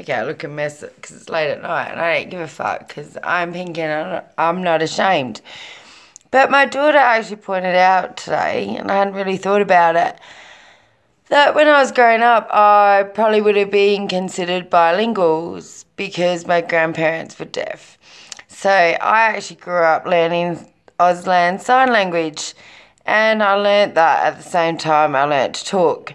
Okay, I look a mess because it's late at night and I don't give a fuck because I'm pink and I'm not ashamed. But my daughter actually pointed out today, and I hadn't really thought about it, that when I was growing up, I probably would have been considered bilinguals because my grandparents were deaf. So I actually grew up learning Auslan Sign Language, and I learnt that at the same time I learnt to talk.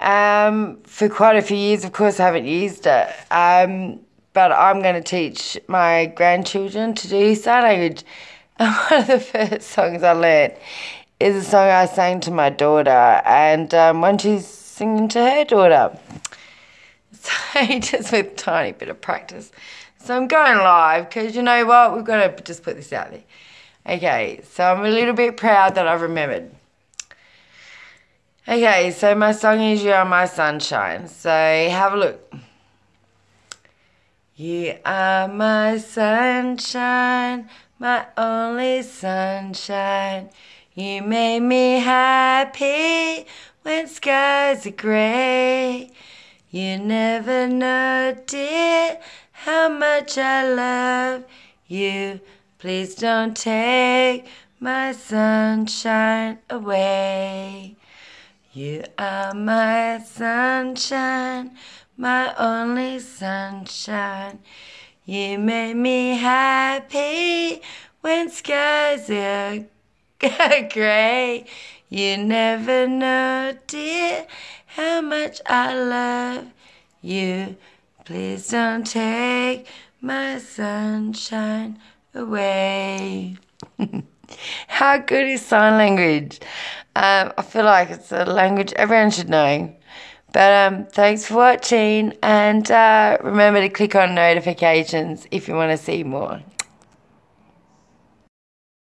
Um, for quite a few years, of course, I haven't used it. Um, but I'm going to teach my grandchildren to do sign language. And one of the first songs I learnt is a song I sang to my daughter, and um, one she's singing to her daughter. So just with a tiny bit of practice. So I'm going live because you know what? We've got to just put this out there. Okay, so I'm a little bit proud that I've remembered. Okay, so my song is You Are My Sunshine. So have a look. You are my sunshine, my only sunshine. You made me happy when skies are grey. You never know, dear, how much I love you. Please don't take my sunshine away. You are my sunshine, my only sunshine. You make me happy when skies are grey. You never know, dear, how much I love you. Please don't take my sunshine away. How good is sign language? Um, I feel like it's a language everyone should know. But um, thanks for watching, and uh, remember to click on notifications if you want to see more.